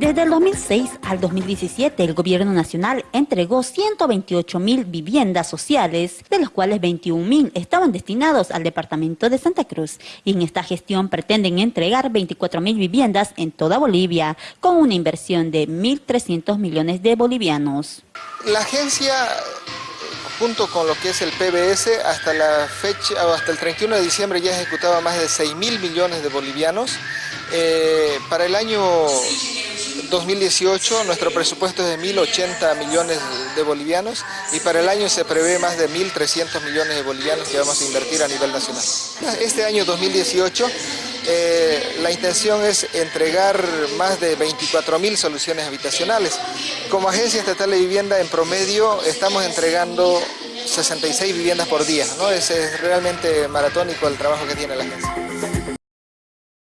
Desde el 2006 al 2017, el Gobierno Nacional entregó 128 mil viviendas sociales, de las cuales 21 mil estaban destinados al Departamento de Santa Cruz. Y en esta gestión pretenden entregar 24 mil viviendas en toda Bolivia, con una inversión de 1.300 millones de bolivianos. La agencia junto con lo que es el PBS, hasta la fecha, hasta el 31 de diciembre ya ejecutaba más de 6 mil millones de bolivianos. Eh, para el año 2018 nuestro presupuesto es de 1.080 millones de bolivianos y para el año se prevé más de 1.300 millones de bolivianos que vamos a invertir a nivel nacional. Este año 2018 eh, la intención es entregar más de 24.000 soluciones habitacionales. Como Agencia Estatal de Vivienda en promedio estamos entregando 66 viviendas por día, ¿no? es realmente maratónico el trabajo que tiene la agencia.